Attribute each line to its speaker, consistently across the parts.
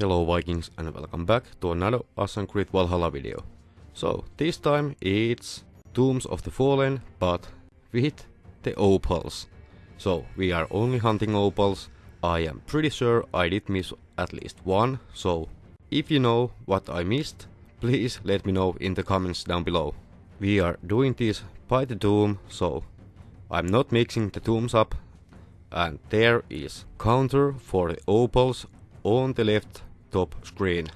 Speaker 1: Hello Vikings and welcome back to another Assassin's Creed Valhalla video. So this time it's Tombs of the Fallen but with the opals. So we are only hunting opals. I am pretty sure I did miss at least one so if you know what I missed please let me know in the comments down below. We are doing this by the tomb so I'm not mixing the tombs up and there is counter for the opals on the left top screen.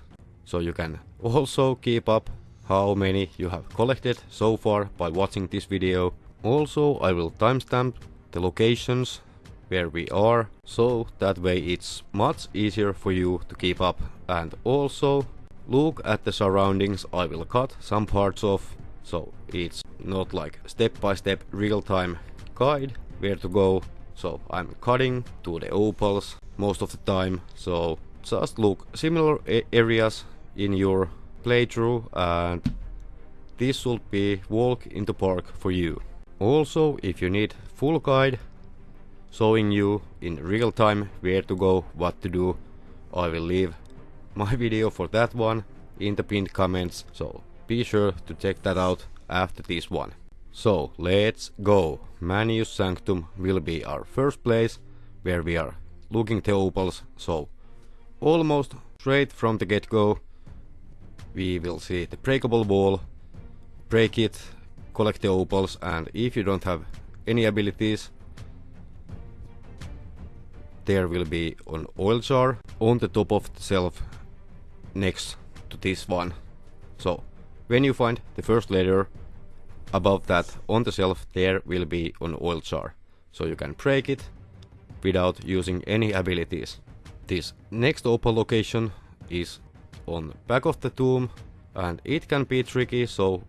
Speaker 1: So you can also keep up how many you have collected so far by watching this video. Also I will timestamp the locations where we are so that way it's much easier for you to keep up and also look at the surroundings I will cut some parts off so it's not like step by step real time guide where to go so I'm cutting to the opals most of the time so just look similar areas in your playthrough and this should be walk in the park for you. Also if you need full guide showing you in real time where to go, what to do, I will leave my video for that one in the pinned comments so be sure to check that out after this one. So let's go. Manius Sanctum will be our first place where we are looking the opals so almost straight from the get-go we will see the breakable wall, break it, collect the opals and if you don't have any abilities there will be an oil jar on the top of the shelf next to this one. So when you find the first letter above that on the shelf there will be an oil jar. So you can break it without using any abilities. This next open location is on back of the tomb and it can be tricky so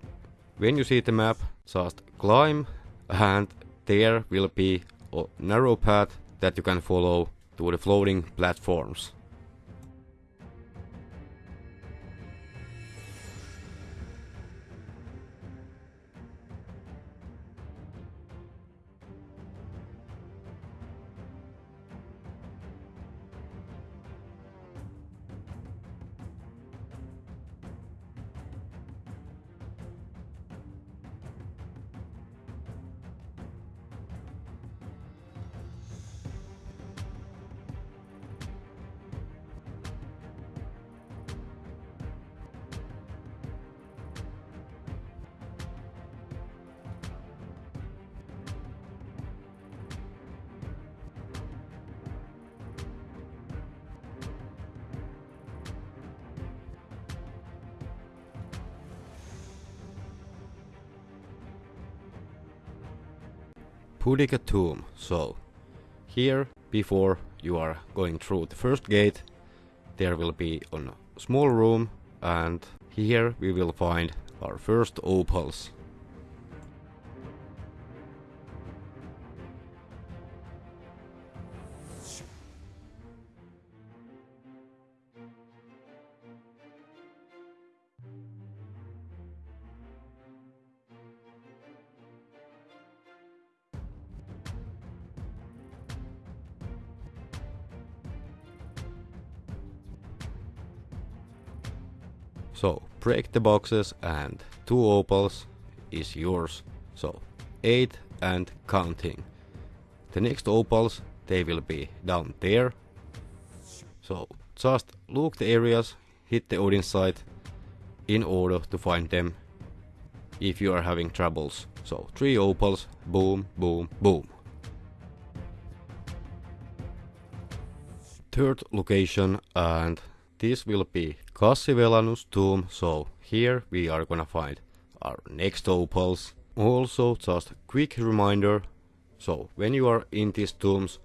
Speaker 1: when you see the map just climb and there will be a narrow path that you can follow to the floating platforms. Boudica tomb. So here before you are going through the first gate there will be a small room and here we will find our first opals. So break the boxes and two opals is yours. So 8 and counting. The next opals they will be down there. So just look the areas, hit the Odin sight in order to find them if you are having troubles. So 3 opals, boom, boom, boom. Third location and this will be Cassivellaunus tomb, so here we are gonna find our next opals. Also just a quick reminder, so when you are in these tombs,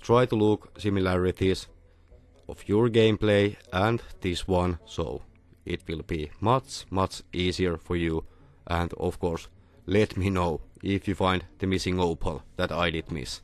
Speaker 1: try to look similarities of your gameplay and this one, so it will be much much easier for you and of course let me know if you find the missing opal that I did miss.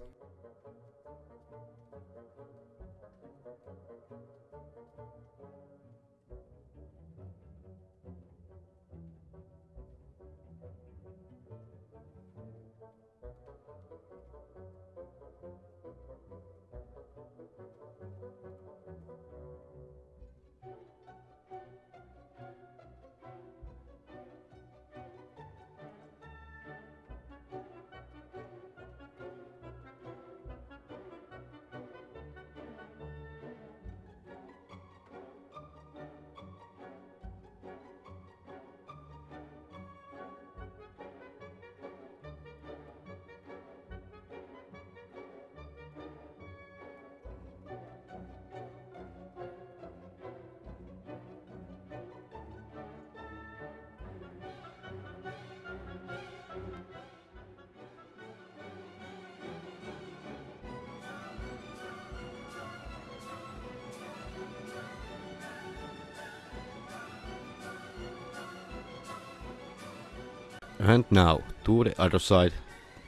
Speaker 1: And now to the other side.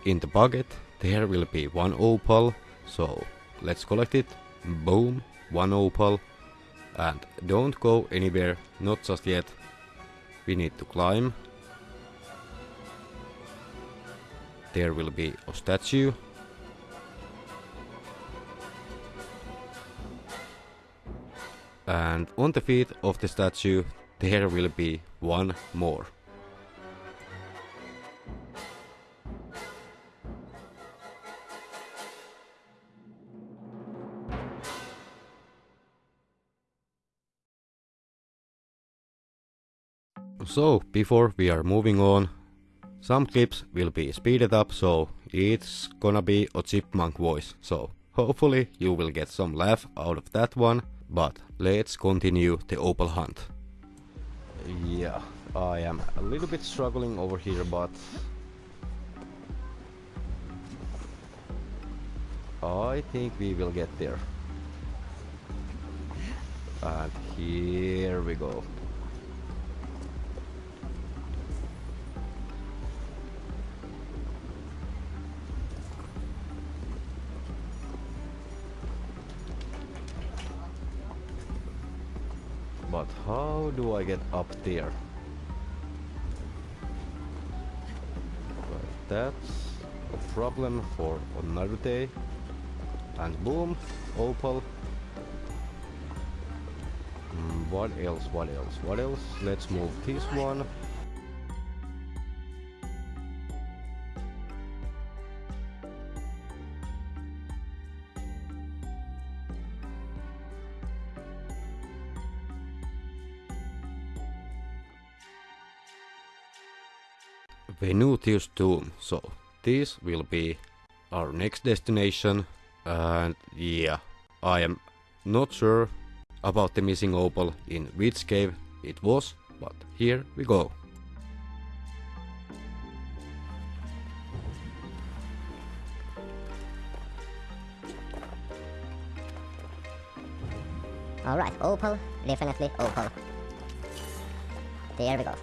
Speaker 1: In the bucket there will be one opal. So let's collect it. Boom, one opal. And don't go anywhere, not just yet. We need to climb. There will be a statue. And on the feet of the statue there will be one more. So, before we are moving on, some clips will be speeded up, so it's gonna be a chipmunk voice. So, hopefully you will get some laugh out of that one, but let's continue the opal hunt. Yeah, I am a little bit struggling over here, but I think we will get there. And here we go. But how do I get up there? Well, that's a problem for another day. And boom, opal. Mm, what else, what else, what else? Let's move this one. Venutius Tomb. So this will be our next destination and yeah, I am not sure about the missing opal in which cave it was, but here we go.
Speaker 2: Alright, opal, definitely opal. There we go.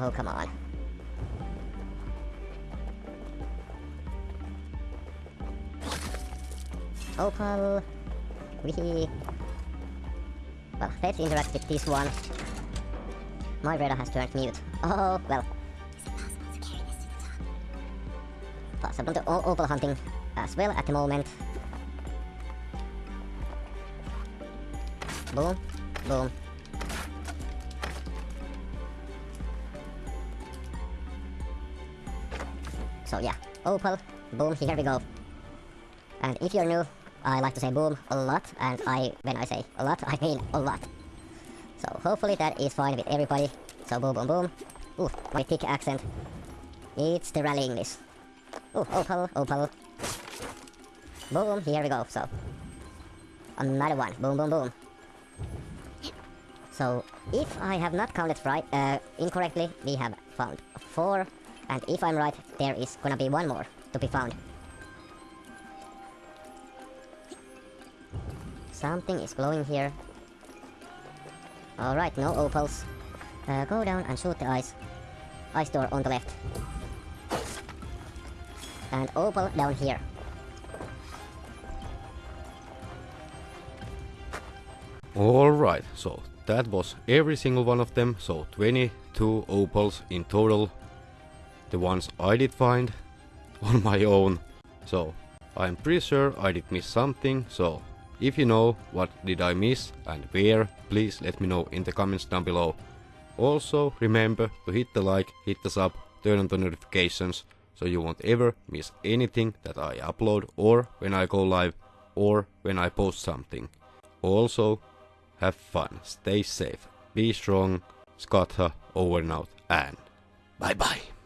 Speaker 2: Oh, come on. Opal. We. Well, let's interact with this one. My radar has turned mute. Oh, well. Possible to o opal hunting as well at the moment. Boom. Boom. So yeah, opal, boom, here we go. And if you're new, I like to say boom a lot, and I, when I say a lot, I mean a lot. So hopefully that is fine with everybody. So boom, boom, boom. Ooh, my thick accent. It's the rally English. Ooh, opal, opal. Boom, here we go, so. Another one, boom, boom, boom. So, if I have not counted right, uh, incorrectly, we have found four and if I'm right, there is gonna be one more to be found. Something is glowing here. Alright, no opals. Uh, go down and shoot the ice. Ice door on the left. And opal down here.
Speaker 1: Alright, so that was every single one of them, so 22 opals in total the ones I did find on my own. So I'm pretty sure I did miss something, so if you know what did I miss and where, please let me know in the comments down below. Also remember to hit the like, hit the sub, turn on the notifications so you won't ever miss anything that I upload or when I go live or when I post something. Also, have fun, stay safe, be strong, Skatha uh, over and out, and bye bye.